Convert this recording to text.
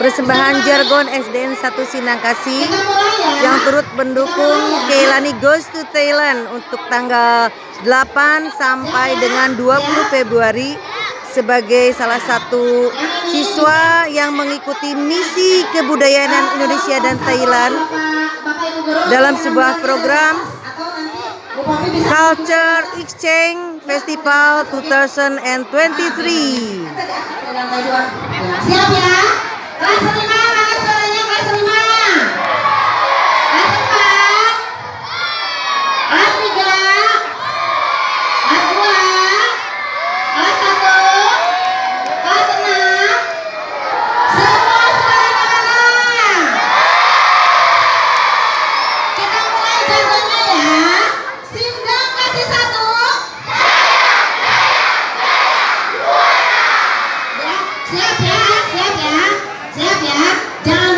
persembahan jargon SDN 1 Sinangkasi yang turut mendukung Keilani Goes to Thailand untuk tanggal 8 sampai dengan 20 Februari sebagai salah satu siswa yang mengikuti misi kebudayaan Indonesia dan Thailand dalam sebuah program Culture Exchange Festival 2023. Siap ya? Siap ya, siap ya, siap ya. Jangan